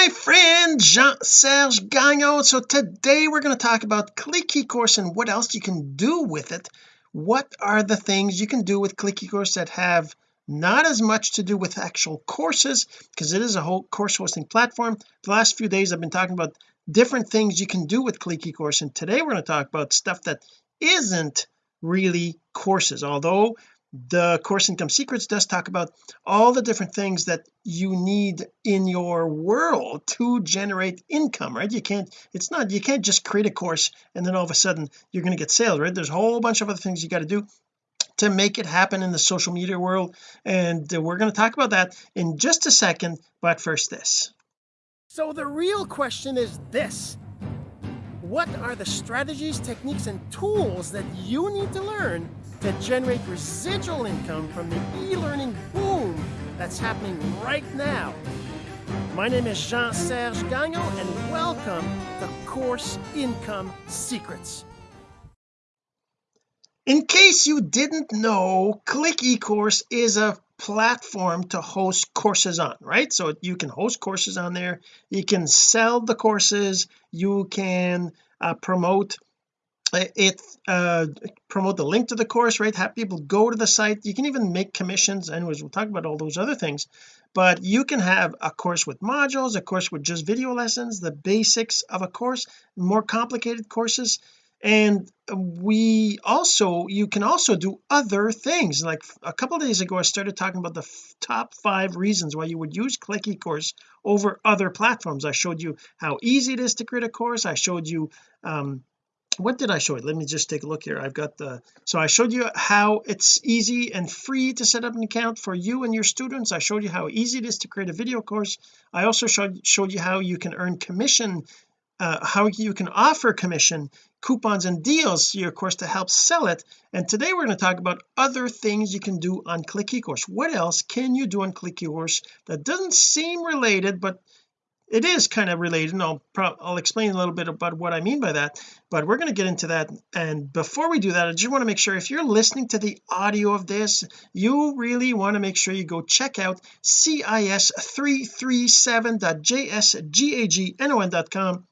my friend Jean-Serge Gagnon. So today we're going to talk about Click eCourse and what else you can do with it. What are the things you can do with Click eCourse that have not as much to do with actual courses? Because it is a whole course hosting platform. The last few days I've been talking about different things you can do with Click eCourse and today we're going to talk about stuff that isn't really courses. Although the course income secrets does talk about all the different things that you need in your world to generate income right? You can't it's not you can't just create a course and then all of a sudden you're going to get sales right? There's a whole bunch of other things you got to do to make it happen in the social media world and we're going to talk about that in just a second but first this. So the real question is this. What are the strategies techniques and tools that you need to learn to generate residual income from the e-learning boom that's happening right now. My name is Jean-Serge Gagnon and welcome to Course Income Secrets. In case you didn't know, Click eCourse is a platform to host courses on right so you can host courses on there you can sell the courses you can uh, promote it uh promote the link to the course right? Have people go to the site. You can even make commissions anyways we'll talk about all those other things. But you can have a course with modules a course with just video lessons the basics of a course more complicated courses. And we also you can also do other things. Like a couple days ago I started talking about the top five reasons why you would use Click eCourse over other platforms. I showed you how easy it is to create a course. I showed you um what did I show you? Let me just take a look here. I've got the so I showed you how it's easy and free to set up an account for you and your students. I showed you how easy it is to create a video course. I also showed showed you how you can earn commission uh, how you can offer commission coupons and deals to your course to help sell it. And today we're going to talk about other things you can do on Click eCourse. What else can you do on Click eCourse that doesn't seem related but it is kind of related and I'll I'll explain a little bit about what I mean by that but we're going to get into that and before we do that I just want to make sure if you're listening to the audio of this you really want to make sure you go check out cis337.jsgagnon.com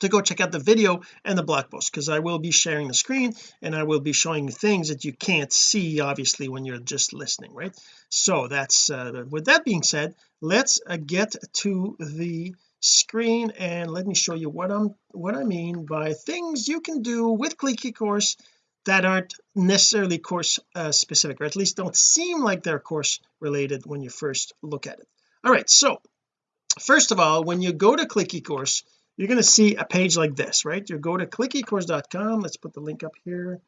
to go check out the video and the blog post because I will be sharing the screen and I will be showing things that you can't see obviously when you're just listening right? So that's uh, with that being said let's uh, get to the screen and let me show you what I'm what I mean by things you can do with Click eCourse that aren't necessarily course uh, specific or at least don't seem like they're course related when you first look at it. All right so first of all when you go to Click eCourse you're going to see a page like this right? You go to clickecourse.com let's put the link up here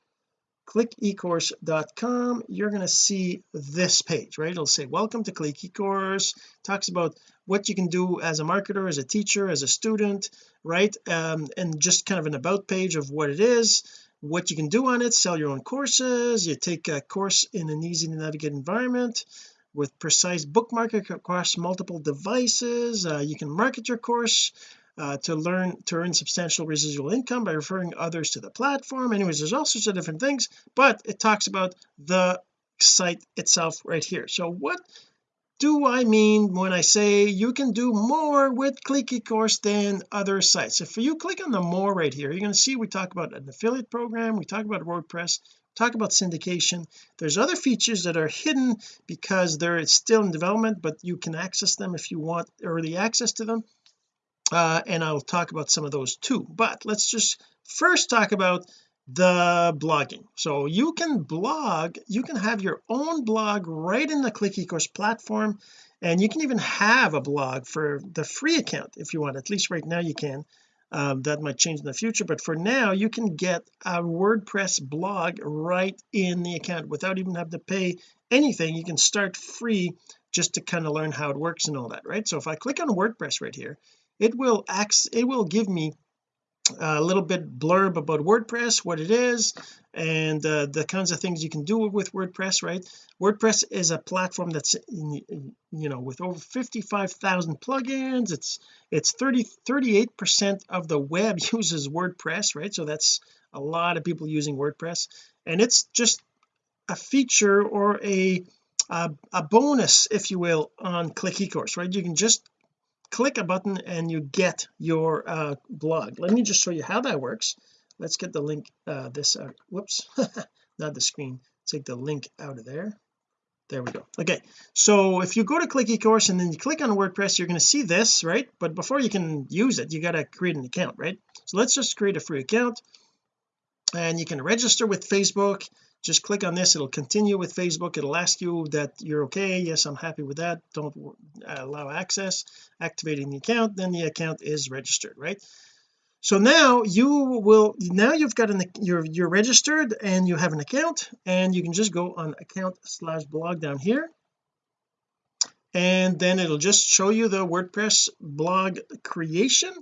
clickecourse.com you're going to see this page right? It'll say welcome to click ecourse. Talks about what you can do as a marketer as a teacher as a student right? Um, and just kind of an about page of what it is what you can do on it sell your own courses you take a course in an easy to navigate environment with precise bookmarking across multiple devices uh, you can market your course uh, to learn to earn substantial residual income by referring others to the platform. Anyways there's all sorts of different things but it talks about the site itself right here. So what do I mean when I say you can do more with Click eCourse than other sites? If you click on the more right here you're going to see we talk about an affiliate program we talk about WordPress talk about syndication. There's other features that are hidden because they're still in development but you can access them if you want early access to them uh, and I'll talk about some of those too. But let's just first talk about the blogging. So you can blog you can have your own blog right in the click ecourse platform and you can even have a blog for the free account if you want. At least right now you can. Um, that might change in the future but for now you can get a WordPress blog right in the account without even having to pay anything. You can start free just to kind of learn how it works and all that right? So if I click on WordPress right here it will act it will give me a little bit blurb about WordPress what it is and uh, the kinds of things you can do with WordPress right? WordPress is a platform that's in, you know with over 55,000 plugins it's it's 30 38 percent of the web uses WordPress right? So that's a lot of people using WordPress and it's just a feature or a a, a bonus if you will on Click eCourse right? You can just click a button and you get your uh, blog. Let me just show you how that works. Let's get the link uh, this out. Whoops. Not the screen. Take the link out of there. There we go. Okay. So if you go to click ecourse and then you click on WordPress you're going to see this right? But before you can use it you got to create an account right? So let's just create a free account. And you can register with Facebook just click on this. It'll continue with Facebook. It'll ask you that you're okay. Yes I'm happy with that. Don't allow access. Activating the account. Then the account is registered right? So now you will now you've got an you're you're registered and you have an account and you can just go on account slash blog down here. And then it'll just show you the WordPress blog creation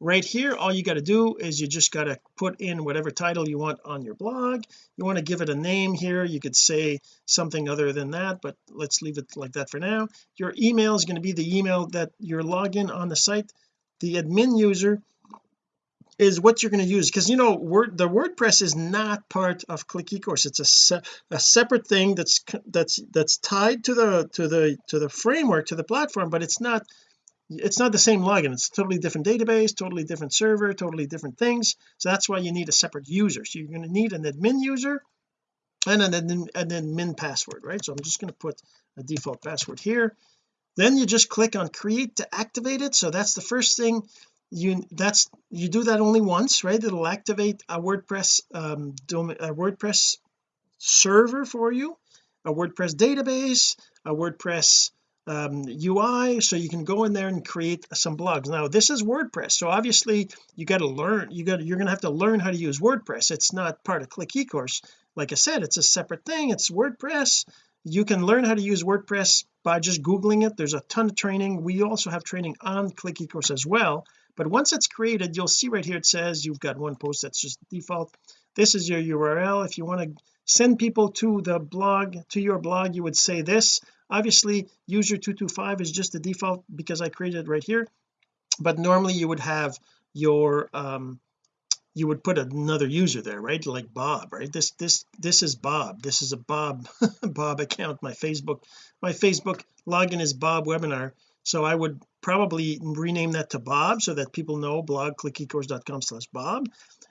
right here all you got to do is you just got to put in whatever title you want on your blog. You want to give it a name here you could say something other than that but let's leave it like that for now. Your email is going to be the email that your login on the site. The admin user is what you're going to use because you know word the WordPress is not part of click ecourse. It's a, se a separate thing that's that's that's tied to the to the to the framework to the platform but it's not it's not the same login. It's a totally different database totally different server totally different things. So that's why you need a separate user. So you're going to need an admin user and an admin, an admin password right? So I'm just going to put a default password here. Then you just click on create to activate it. So that's the first thing. You that's you do that only once right? It'll activate a WordPress um domain, a WordPress server for you a WordPress database a WordPress um, UI so you can go in there and create some blogs. Now this is WordPress so obviously you got to learn you got you're going to have to learn how to use WordPress. It's not part of click ecourse. Like I said it's a separate thing. It's WordPress. You can learn how to use WordPress by just googling it. There's a ton of training. We also have training on click ecourse as well. But once it's created you'll see right here it says you've got one post that's just default. This is your URL if you want to send people to the blog to your blog you would say this obviously user 225 is just the default because I created it right here but normally you would have your um you would put another user there right? Like Bob right? This this this is Bob. This is a Bob Bob account. My Facebook my Facebook login is Bob webinar. So I would probably rename that to Bob so that people know blog clickecourse.com slash Bob.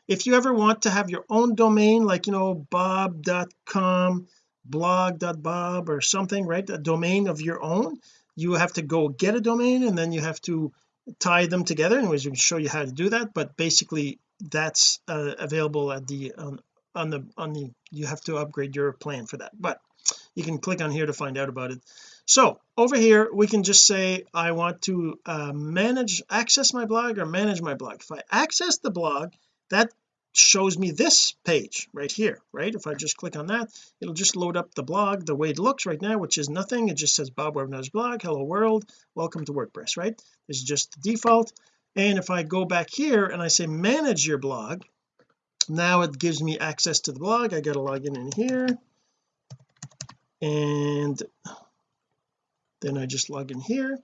If you ever want to have your own domain like you know bob.com blog.bob or something right? A domain of your own. You have to go get a domain and then you have to tie them together. Anyways we can show you how to do that but basically that's uh, available at the um, on the on the you have to upgrade your plan for that but you can click on here to find out about it. So over here we can just say I want to uh, manage access my blog or manage my blog. If I access the blog that shows me this page right here right? If I just click on that it'll just load up the blog the way it looks right now which is nothing. It just says Bob Webinar's blog. Hello world. Welcome to WordPress right? This is just the default. And if I go back here and I say manage your blog now it gives me access to the blog. I got to log in in here. And then I just log in here.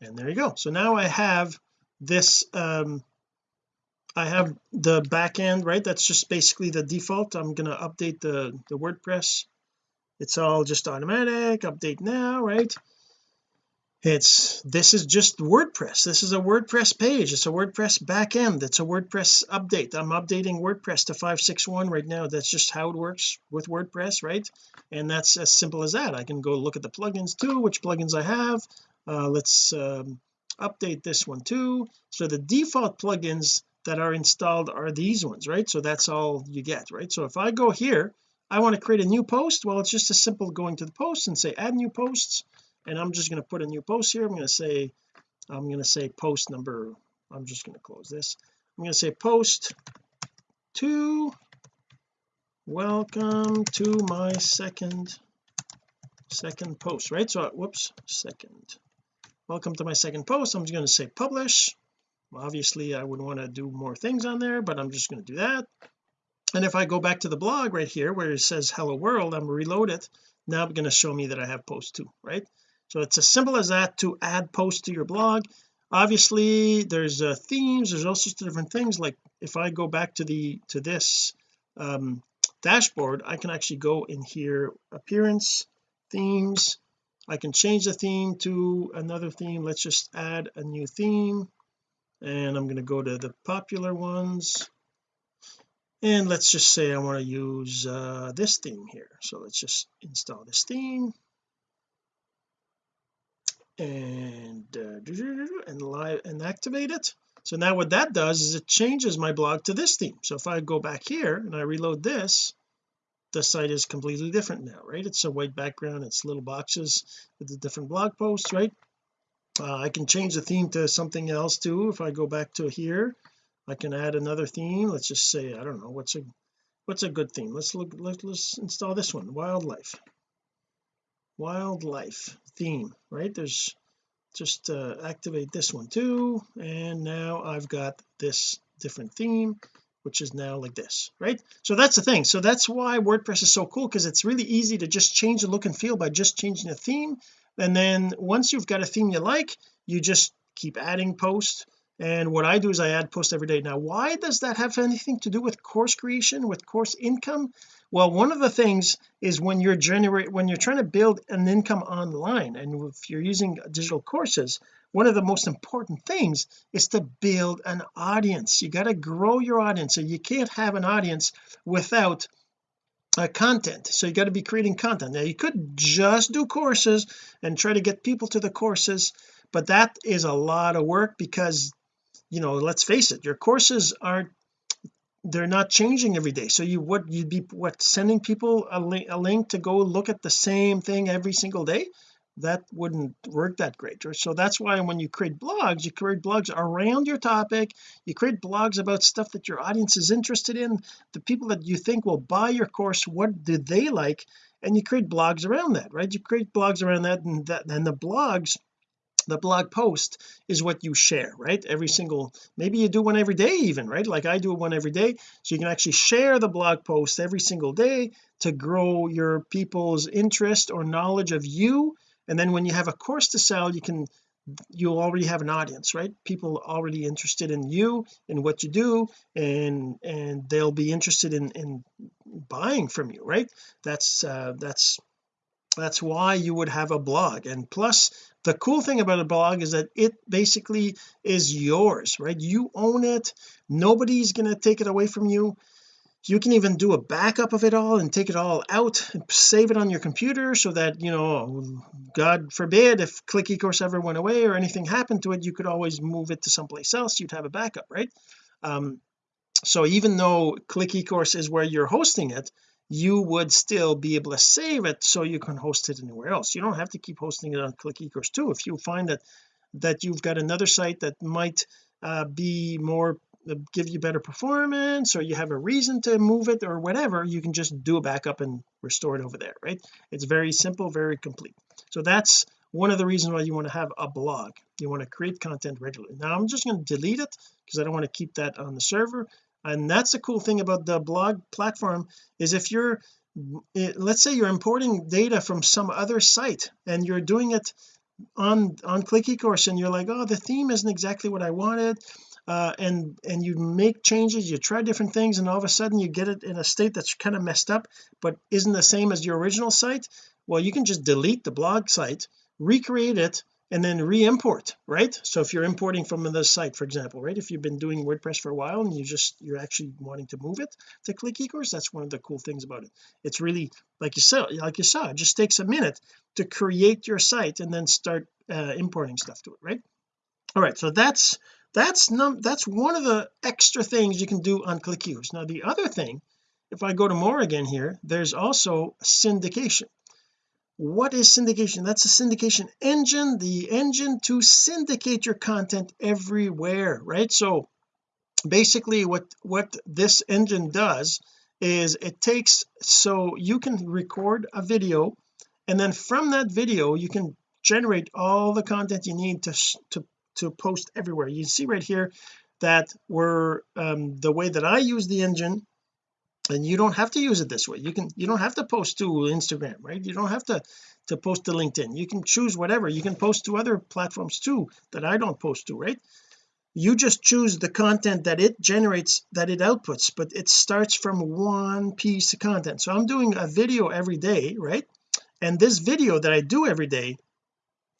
And there you go. So now I have this um I have the back end right? That's just basically the default. I'm going to update the the WordPress. It's all just automatic update now right? It's this is just WordPress. This is a WordPress page. It's a WordPress backend it's a WordPress update. I'm updating WordPress to 561 right now. That's just how it works with WordPress right? And that's as simple as that. I can go look at the plugins too which plugins I have. Uh, let's um, update this one too. So the default plugins that are installed are these ones right? So that's all you get right? So if I go here I want to create a new post. Well it's just as simple going to the post and say add new posts and I'm just going to put a new post here. I'm going to say I'm going to say post number I'm just going to close this. I'm going to say post to welcome to my second second post right? So whoops second. Welcome to my second post. I'm just going to say publish obviously I would want to do more things on there but I'm just going to do that. And if I go back to the blog right here where it says hello world I'm reload it now I'm going to show me that I have post two right? So it's as simple as that to add posts to your blog. Obviously there's uh, themes there's all sorts of different things like if I go back to the to this um, dashboard I can actually go in here appearance themes. I can change the theme to another theme. Let's just add a new theme and I'm going to go to the popular ones. And let's just say I want to use uh, this theme here. So let's just install this theme. And uh, and live and activate it. So now what that does is it changes my blog to this theme. So if I go back here and I reload this the site is completely different now right? It's a white background it's little boxes with the different blog posts right uh, I can change the theme to something else too if I go back to here. I can add another theme. Let's just say I don't know what's a what's a good theme? Let's look let, let's install this one wildlife. Wildlife theme right? There's just uh, activate this one too and now I've got this different theme which is now like this right? So that's the thing. So that's why WordPress is so cool because it's really easy to just change the look and feel by just changing the theme and then once you've got a theme you like you just keep adding posts. And what I do is I add posts every day. Now why does that have anything to do with course creation with course income? Well one of the things is when you're generate when you're trying to build an income online and if you're using digital courses one of the most important things is to build an audience. You got to grow your audience. So you can't have an audience without uh, content. So you got to be creating content. Now you could just do courses and try to get people to the courses but that is a lot of work because you know let's face it your courses aren't they're not changing every day. So you would you'd be what sending people a, li a link to go look at the same thing every single day that wouldn't work that great. So that's why when you create blogs you create blogs around your topic. You create blogs about stuff that your audience is interested in the people that you think will buy your course what do they like? And you create blogs around that right? You create blogs around that and that and the blogs the blog post is what you share right? Every single maybe you do one every day even right? Like I do one every day. So you can actually share the blog post every single day to grow your people's interest or knowledge of you and then when you have a course to sell you can you'll already have an audience right? People already interested in you and what you do and and they'll be interested in in buying from you right? That's uh that's that's why you would have a blog. And plus the cool thing about a blog is that it basically is yours right? You own it. Nobody's going to take it away from you you can even do a backup of it all and take it all out and save it on your computer so that you know God forbid if click ecourse ever went away or anything happened to it you could always move it to someplace else you'd have a backup right? Um so even though click ecourse is where you're hosting it you would still be able to save it so you can host it anywhere else. You don't have to keep hosting it on click ecourse too. If you find that that you've got another site that might uh, be more give you better performance or you have a reason to move it or whatever you can just do a backup and restore it over there right? It's very simple very complete. So that's one of the reasons why you want to have a blog. You want to create content regularly. Now I'm just going to delete it because I don't want to keep that on the server. And that's the cool thing about the blog platform is if you're eh, let's say you're importing data from some other site and you're doing it on on click ecourse and you're like oh the theme isn't exactly what I wanted uh, and and you make changes you try different things and all of a sudden you get it in a state that's kind of messed up but isn't the same as your original site? Well you can just delete the blog site recreate it and then re-import right? So if you're importing from another site for example right? If you've been doing WordPress for a while and you just you're actually wanting to move it to click ecourse that's one of the cool things about it. It's really like you saw like you saw it just takes a minute to create your site and then start uh, importing stuff to it right? All right so that's that's num that's one of the extra things you can do on click ecourse now the other thing if I go to more again here there's also syndication. What is syndication? That's a syndication engine the engine to syndicate your content everywhere right? So basically what what this engine does is it takes so you can record a video and then from that video you can generate all the content you need to to to post everywhere. You see right here that we're um, the way that I use the engine and you don't have to use it this way. You can you don't have to post to Instagram right? You don't have to to post to LinkedIn. You can choose whatever. You can post to other platforms too that I don't post to right? You just choose the content that it generates that it outputs but it starts from one piece of content. So I'm doing a video every day right? And this video that I do every day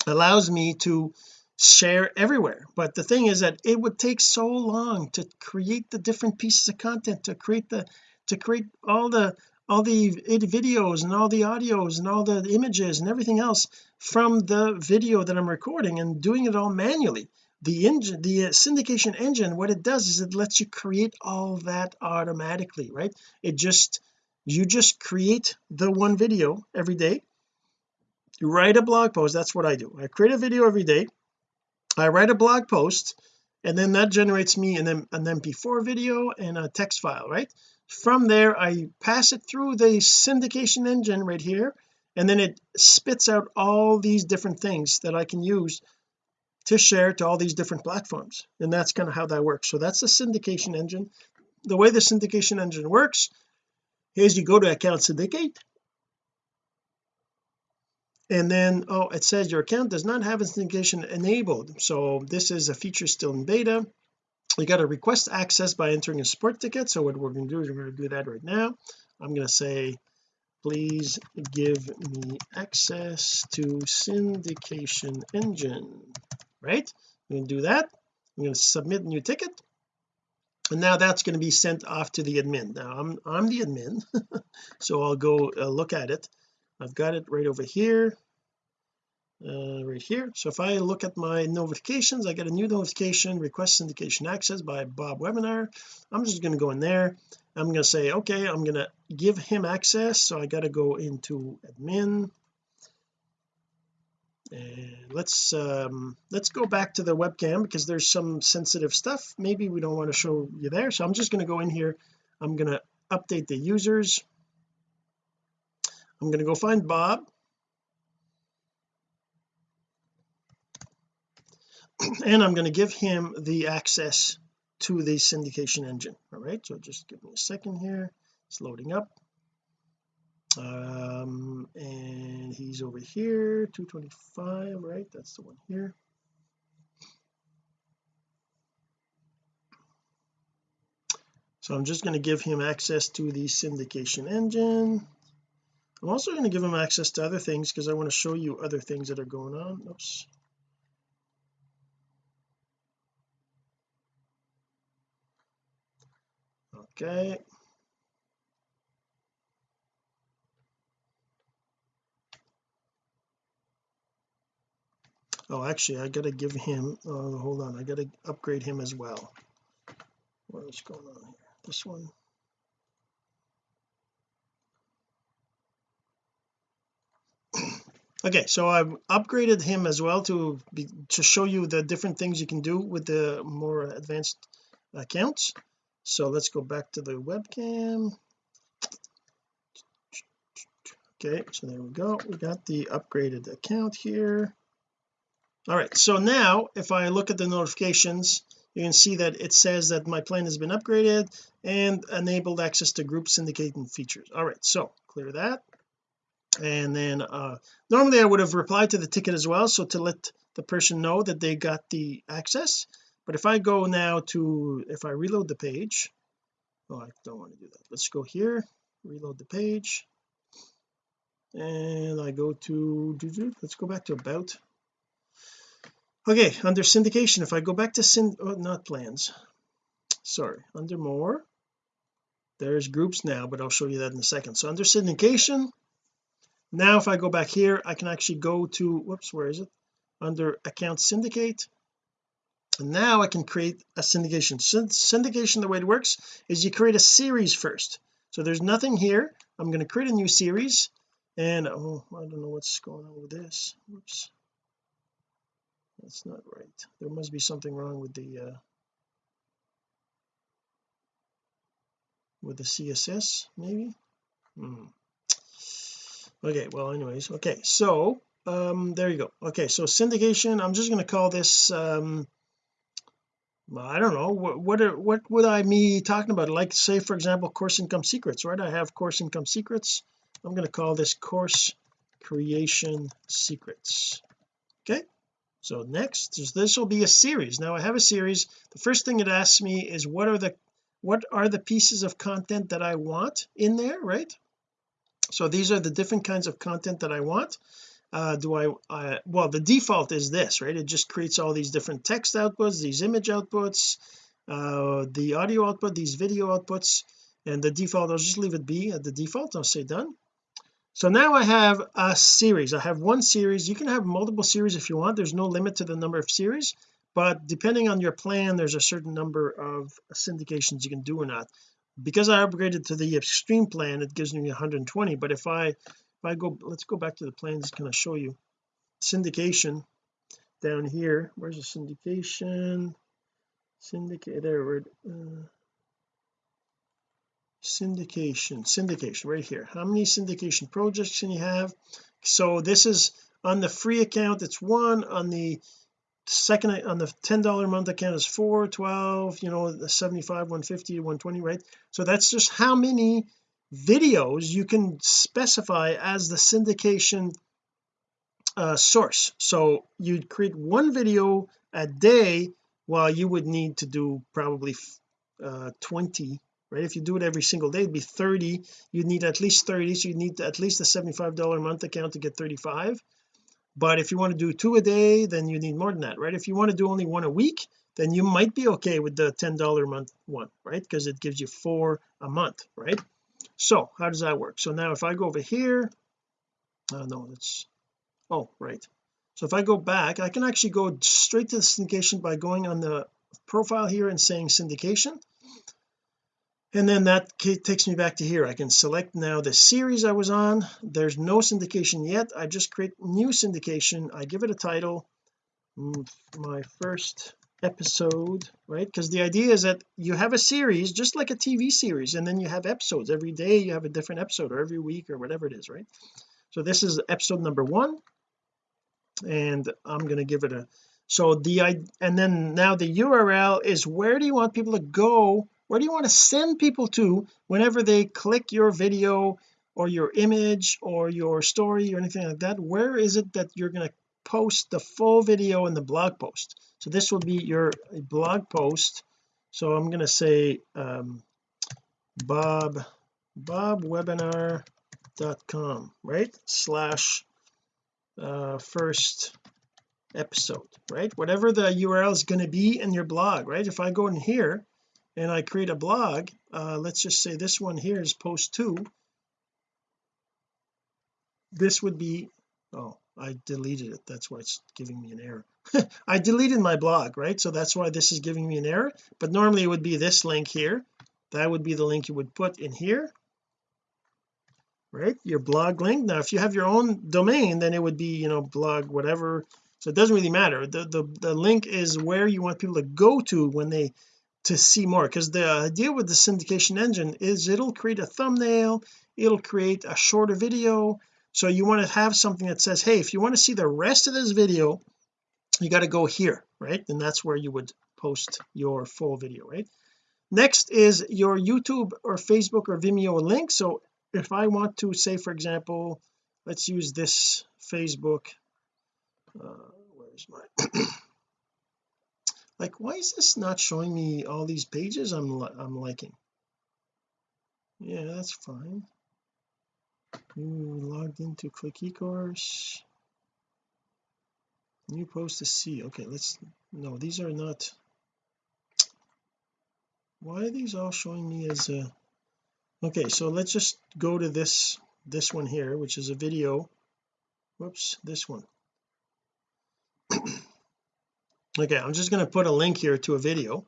allows me to share everywhere. But the thing is that it would take so long to create the different pieces of content to create the to create all the all the videos and all the audios and all the images and everything else from the video that I'm recording and doing it all manually. The engine the uh, syndication engine what it does is it lets you create all that automatically right? It just you just create the one video every day. You write a blog post that's what I do. I create a video every day I write a blog post and then that generates me an, an mp4 video and a text file right? From there I pass it through the syndication engine right here and then it spits out all these different things that I can use to share to all these different platforms and that's kind of how that works. So that's the syndication engine. The way the syndication engine works is you go to account syndicate and then oh it says your account does not have syndication enabled. So this is a feature still in beta. You got to request access by entering a support ticket. So what we're going to do is we're going to do that right now. I'm going to say please give me access to syndication engine right? I'm going to do that. I'm going to submit a new ticket. And now that's going to be sent off to the admin. Now I'm I'm the admin so I'll go uh, look at it I've got it right over here uh, right here. So if I look at my notifications I get a new notification request syndication access by Bob webinar. I'm just going to go in there. I'm going to say okay I'm going to give him access. So I got to go into admin. And let's um let's go back to the webcam because there's some sensitive stuff. Maybe we don't want to show you there. So I'm just going to go in here. I'm going to update the users I'm going to go find Bob. And I'm going to give him the access to the syndication engine. All right so just give me a second here. It's loading up. Um and he's over here 225 right? That's the one here. So I'm just going to give him access to the syndication engine I'm also going to give him access to other things because I want to show you other things that are going on. Oops. Okay. Oh actually I gotta give him uh, hold on. I gotta upgrade him as well. What is going on here? This one okay so I've upgraded him as well to be to show you the different things you can do with the more advanced accounts. So let's go back to the webcam. Okay so there we go. We got the upgraded account here. All right so now if I look at the notifications you can see that it says that my plan has been upgraded and enabled access to group syndicating features. All right so clear that and then uh normally I would have replied to the ticket as well so to let the person know that they got the access. But if I go now to if I reload the page oh I don't want to do that. Let's go here reload the page. And I go to let's go back to about. Okay under syndication if I go back to syn oh, not plans. Sorry under more there's groups now but I'll show you that in a second. So under syndication now if I go back here I can actually go to whoops where is it? Under account syndicate. And now I can create a syndication. Syndication the way it works is you create a series first. So there's nothing here. I'm going to create a new series. And oh I don't know what's going on with this. Whoops. That's not right. There must be something wrong with the uh with the CSS maybe? Hmm. Okay well anyways okay so um there you go. Okay so syndication I'm just going to call this um I don't know what what, are, what would I be talking about? Like say for example course income secrets right? I have course income secrets. I'm going to call this course creation secrets. Okay so next this will be a series. Now I have a series. The first thing it asks me is what are the what are the pieces of content that I want in there right so these are the different kinds of content that I want. Uh do I uh, well the default is this right? It just creates all these different text outputs these image outputs uh the audio output these video outputs and the default I'll just leave it be at the default. I'll say done. So now I have a series. I have one series. You can have multiple series if you want. There's no limit to the number of series but depending on your plan there's a certain number of syndications you can do or not because I upgraded to the extreme plan it gives me 120 but if I if I go let's go back to the plans can I show you. Syndication down here where's the syndication? Syndicate there we're uh, syndication syndication right here. How many syndication projects can you have? So this is on the free account it's one on the second on the ten dollar a month account is 4 12 you know the 75 150 120 right? So that's just how many videos you can specify as the syndication uh, source. So you'd create one video a day while you would need to do probably uh, 20 right? If you do it every single day it'd be 30 you'd need at least 30 so you need at least a 75 dollar a month account to get 35 but if you want to do two a day then you need more than that right? If you want to do only one a week then you might be okay with the ten dollar a month one right? Because it gives you four a month right? So how does that work? So now if I go over here oh no it's oh right. So if I go back I can actually go straight to the syndication by going on the profile here and saying syndication and then that takes me back to here. I can select now the series I was on. There's no syndication yet. I just create new syndication. I give it a title. Mm, my first episode right? Because the idea is that you have a series just like a TV series and then you have episodes. Every day you have a different episode or every week or whatever it is right? So this is episode number one and I'm going to give it a so the I and then now the URL is where do you want people to go where do you want to send people to whenever they click your video or your image or your story or anything like that? Where is it that you're going to post the full video in the blog post? So this will be your blog post. So I'm going to say um, bob bobwebinar.com right? Slash uh, first episode right? Whatever the URL is going to be in your blog right? If I go in here and I create a blog uh, let's just say this one here is post two. This would be oh I deleted it. That's why it's giving me an error. I deleted my blog right? So that's why this is giving me an error. But normally it would be this link here. That would be the link you would put in here. Right? Your blog link. Now if you have your own domain then it would be you know blog whatever. So it doesn't really matter. The the, the link is where you want people to go to when they to see more because the idea with the syndication engine is it'll create a thumbnail it'll create a shorter video. So you want to have something that says hey if you want to see the rest of this video you got to go here right? And that's where you would post your full video right? Next is your YouTube or Facebook or Vimeo link. So if I want to say for example let's use this Facebook uh, where's my like why is this not showing me all these pages I'm I'm liking? Yeah that's fine. You logged into click ecourse. New post to see. Okay let's no these are not why are these all showing me as a okay so let's just go to this this one here which is a video. Whoops this one okay I'm just going to put a link here to a video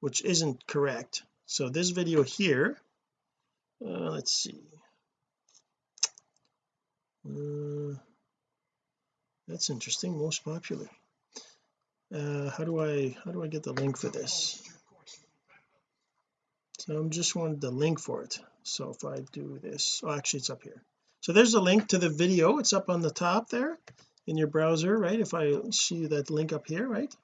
which isn't correct. So this video here uh, let's see. Uh, that's interesting most popular. Uh, how do I how do I get the link for this? So I'm just wanted the link for it. So if I do this oh actually it's up here. So there's a link to the video. It's up on the top there in your browser right? If I see that link up here right?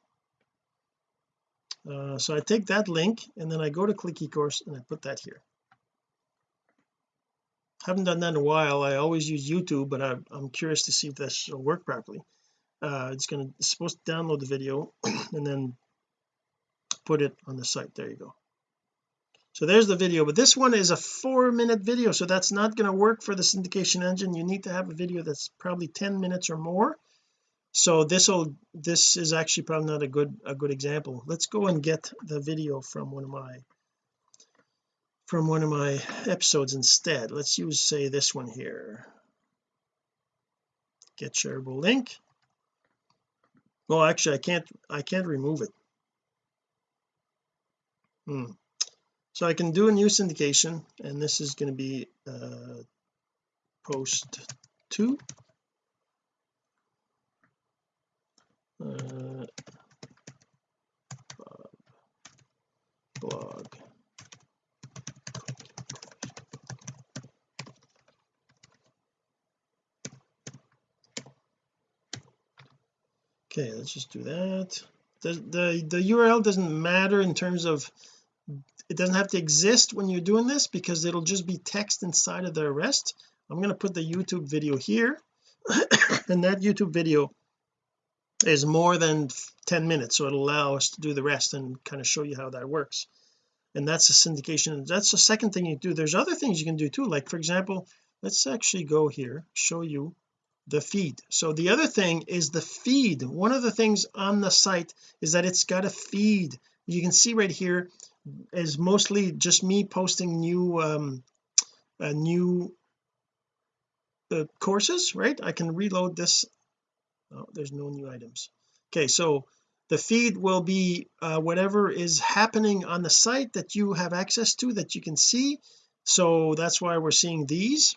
Uh, so I take that link and then I go to click eCourse and I put that here. Haven't done that in a while. I always use YouTube but I, I'm curious to see if this will work properly. Uh, it's going to supposed to download the video and then put it on the site. There you go so there's the video but this one is a four minute video so that's not going to work for the syndication engine. You need to have a video that's probably 10 minutes or more. So this will this is actually probably not a good a good example. Let's go and get the video from one of my from one of my episodes instead. Let's use say this one here. Get shareable link. Well actually I can't I can't remove it. Hmm. So I can do a new syndication and this is going to be uh, post 2 uh, blog okay let's just do that. The, the the URL doesn't matter in terms of it doesn't have to exist when you're doing this because it'll just be text inside of the rest I'm going to put the YouTube video here. And that YouTube video is more than 10 minutes so it'll allow us to do the rest and kind of show you how that works. And that's a syndication that's the second thing you do. There's other things you can do too like for example let's actually go here show you the feed. So the other thing is the feed. One of the things on the site is that it's got a feed. You can see right here is mostly just me posting new um uh, new uh, courses right? I can reload this. Oh there's no new items. Okay so the feed will be uh, whatever is happening on the site that you have access to that you can see. So that's why we're seeing these.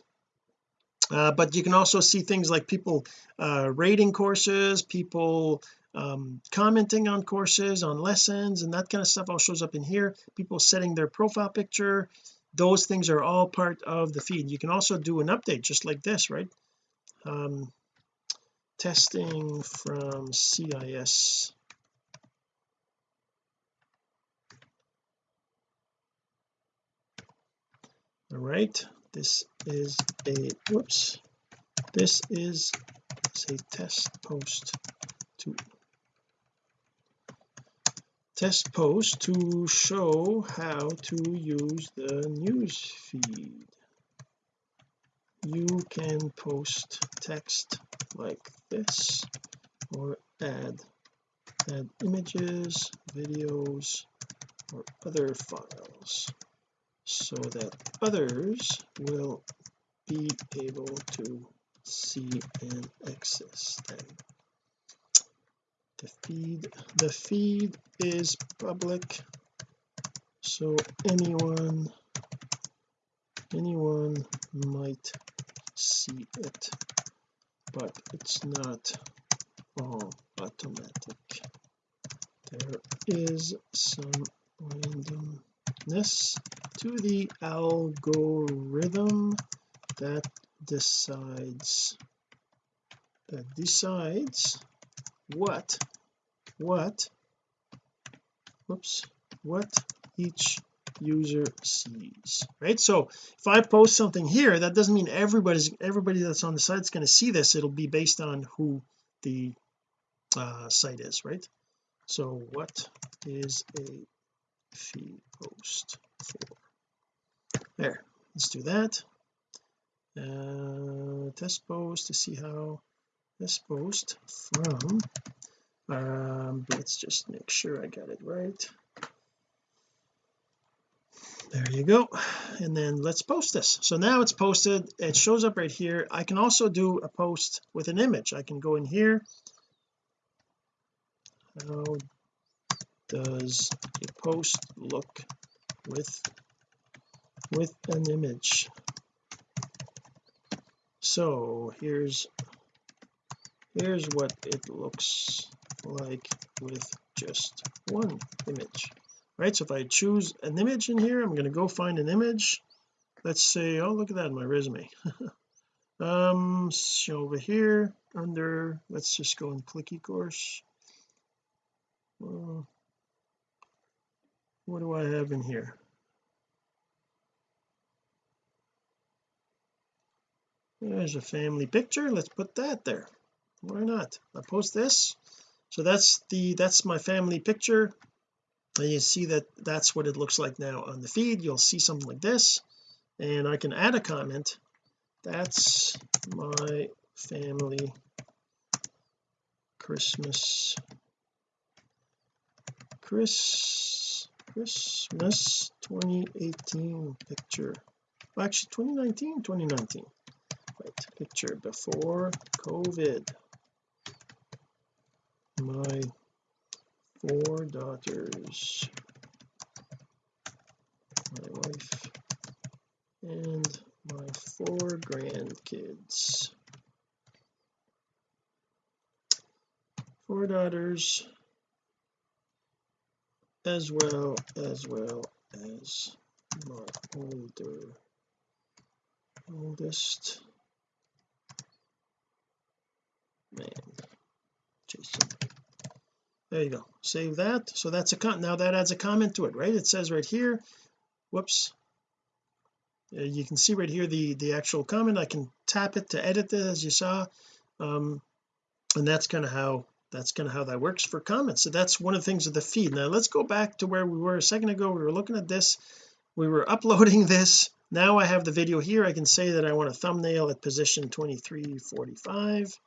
Uh, but you can also see things like people uh, rating courses people um, commenting on courses on lessons and that kind of stuff all shows up in here. People setting their profile picture. Those things are all part of the feed. You can also do an update just like this right? Um, testing from CIS all right. This is a whoops. This is say test post to test post to show how to use the news feed. You can post text like this or add add images videos or other files so that others will be able to see and access them the feed the feed is public. So anyone anyone might see it but it's not all automatic. There is some randomness to the algorithm that decides that decides what what whoops what each user sees right? So if I post something here that doesn't mean everybody's everybody that's on the site is going to see this. It'll be based on who the uh, site is right? So what is a feed post for? There let's do that. Uh, test post to see how this post from um let's just make sure I got it right. There you go. And then let's post this. So now it's posted. It shows up right here. I can also do a post with an image. I can go in here. How does a post look with with an image? So here's here's what it looks like with just one image right? So if I choose an image in here I'm going to go find an image. Let's say oh look at that my resume. Um so over here under let's just go and click eCourse uh, what do I have in here? There's a family picture. Let's put that there why not? I'll post this. So that's the that's my family picture. And you see that that's what it looks like now on the feed. You'll see something like this. And I can add a comment. That's my family Christmas Chris Christmas 2018 picture. Well, actually 2019 2019 right picture before COVID my four daughters my wife and my four grandkids. Four daughters as well as well as my older oldest man Jason there you go. Save that. So that's a con now that adds a comment to it right? It says right here whoops. Uh, you can see right here the the actual comment. I can tap it to edit it as you saw. Um and that's kind of how that's kind of how that works for comments. So that's one of the things of the feed. Now let's go back to where we were a second ago. We were looking at this. We were uploading this. Now I have the video here. I can say that I want a thumbnail at position 2345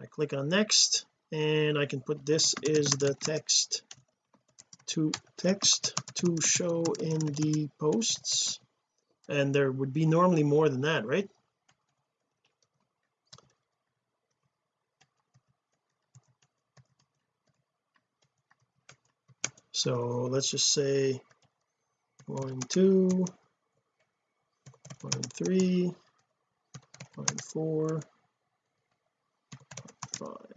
I click on next and I can put this is the text to text to show in the posts. And there would be normally more than that right? So let's just say line two line three line four five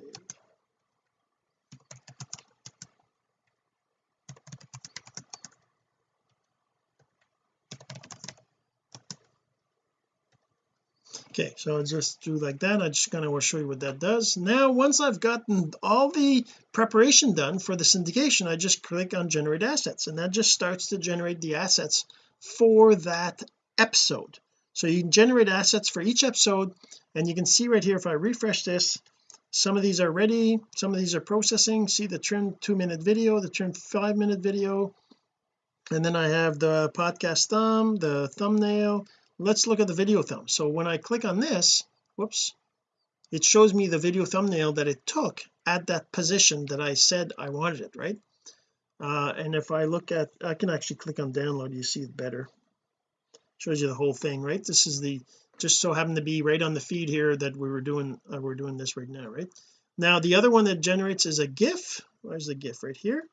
okay so I'll just do like that. I just kind of show you what that does. Now once I've gotten all the preparation done for the syndication I just click on generate assets and that just starts to generate the assets for that episode. So you can generate assets for each episode and you can see right here if I refresh this some of these are ready some of these are processing. See the trim two minute video the trim five minute video? And then I have the podcast thumb the thumbnail let's look at the video thumb. So when I click on this whoops it shows me the video thumbnail that it took at that position that I said I wanted it right? Uh, and if I look at I can actually click on download you see it better. Shows you the whole thing right? This is the just so happened to be right on the feed here that we were doing uh, we're doing this right now right? Now the other one that generates is a gif. Where's the gif? Right here.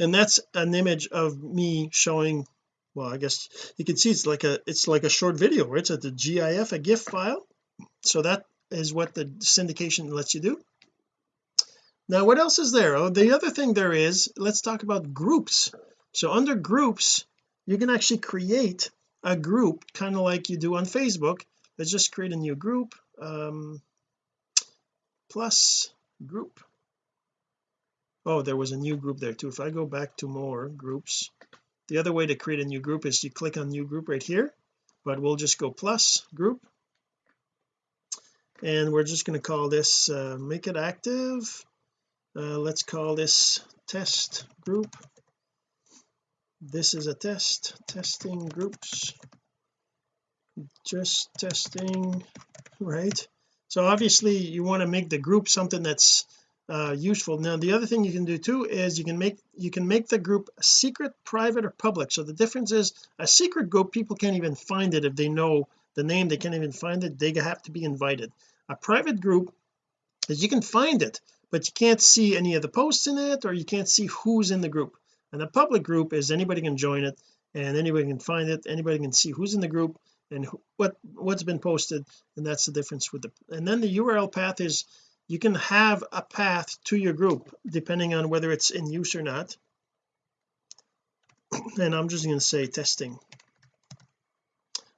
And that's an image of me showing well I guess you can see it's like a it's like a short video right? It's at the GIF a GIF file. So that is what the syndication lets you do. Now what else is there? Oh the other thing there is let's talk about groups. So under groups you can actually create a group kind of like you do on Facebook. Let's just create a new group um plus group. Oh there was a new group there too. If I go back to more groups the other way to create a new group is you click on new group right here but we'll just go plus group. And we're just going to call this uh, make it active. Uh, let's call this test group. This is a test testing groups. Just testing right? So obviously you want to make the group something that's uh, useful. Now the other thing you can do too is you can make you can make the group secret private or public. So the difference is a secret group people can't even find it if they know the name. They can't even find it. They have to be invited. A private group is you can find it but you can't see any of the posts in it or you can't see who's in the group. And a public group is anybody can join it and anybody can find it. Anybody can see who's in the group and what what's been posted and that's the difference with the and then the URL path is you can have a path to your group depending on whether it's in use or not. And I'm just going to say testing.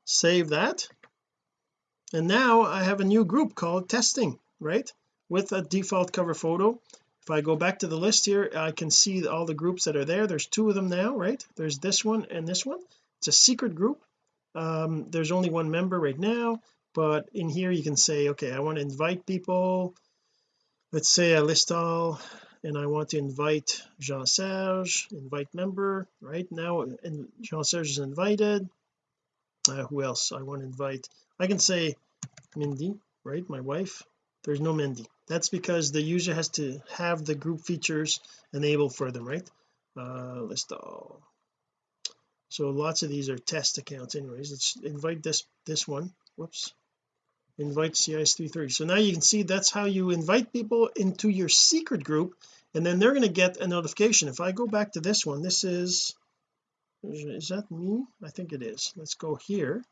Save that. And now I have a new group called testing right? With a default cover photo. If I go back to the list here I can see all the groups that are there. There's two of them now right? There's this one and this one. It's a secret group. Um, there's only one member right now but in here you can say okay I want to invite people let's say I list all and I want to invite Jean-Serge invite member right? Now and Jean-Serge is invited. Uh, who else? I want to invite I can say Mindy right? My wife. There's no Mindy. That's because the user has to have the group features enabled for them right? Uh list all. So lots of these are test accounts anyways. Let's invite this this one. Whoops invite CIS330 so now you can see that's how you invite people into your secret group and then they're going to get a notification. If I go back to this one this is is that me? I think it is. Let's go here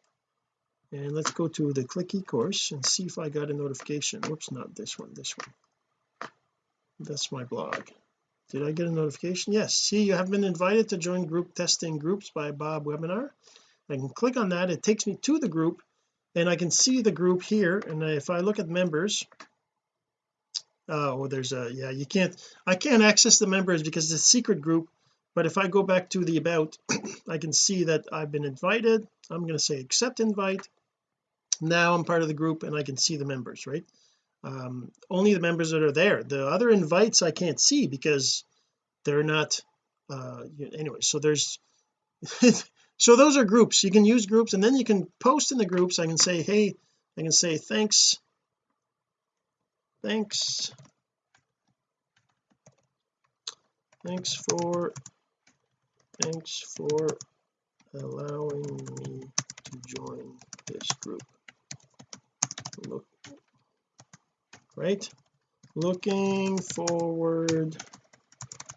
and let's go to the click eCourse and see if I got a notification. Whoops not this one this one. That's my blog. Did I get a notification? Yes. See you have been invited to join group testing groups by Bob webinar. I can click on that. It takes me to the group and I can see the group here and if I look at members oh there's a yeah you can't I can't access the members because it's a secret group but if I go back to the about I can see that I've been invited. I'm going to say accept invite. Now I'm part of the group and I can see the members right? Um, only the members that are there. The other invites I can't see because they're not uh anyway so there's so those are groups. You can use groups and then you can post in the groups. I can say hey I can say thanks. Thanks. Thanks for thanks for allowing me to join this group. Look right? Looking forward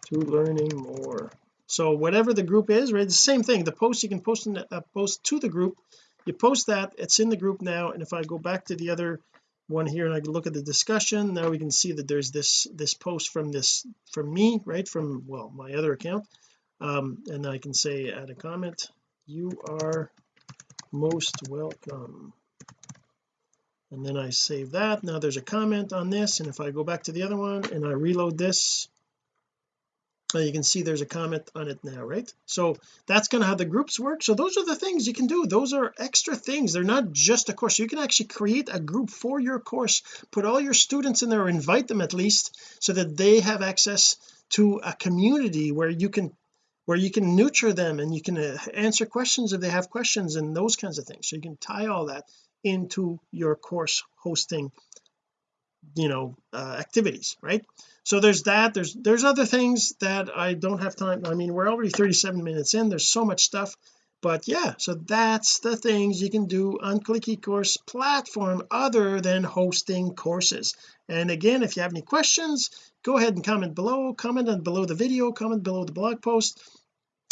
to learning more so whatever the group is right the same thing. The post you can post in a post to the group. You post that it's in the group now and if I go back to the other one here and I can look at the discussion now we can see that there's this this post from this from me right from well my other account. Um and I can say add a comment you are most welcome. And then I save that. Now there's a comment on this and if I go back to the other one and I reload this uh, you can see there's a comment on it now right? So that's kind of how the groups work. So those are the things you can do. Those are extra things. They're not just a course. You can actually create a group for your course. Put all your students in there invite them at least so that they have access to a community where you can where you can nurture them and you can uh, answer questions if they have questions and those kinds of things. So you can tie all that into your course hosting you know uh, activities right? So there's that there's there's other things that I don't have time I mean we're already 37 minutes in there's so much stuff but yeah so that's the things you can do on click eCourse platform other than hosting courses. And again if you have any questions go ahead and comment below comment on below the video comment below the blog post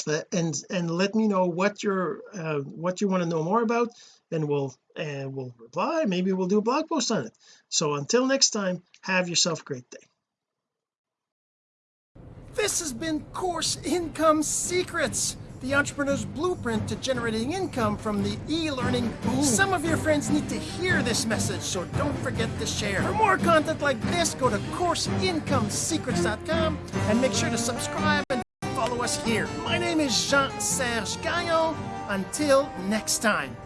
uh, and and let me know what you're uh, what you want to know more about and we'll and we'll reply maybe we'll do a blog post on it so until next time have yourself a great day This has been Course Income Secrets, the entrepreneur's blueprint to generating income from the e-learning boom. Some of your friends need to hear this message, so don't forget to share. For more content like this, go to CourseIncomeSecrets.com and make sure to subscribe and follow us here. My name is Jean-Serge Gagnon. Until next time.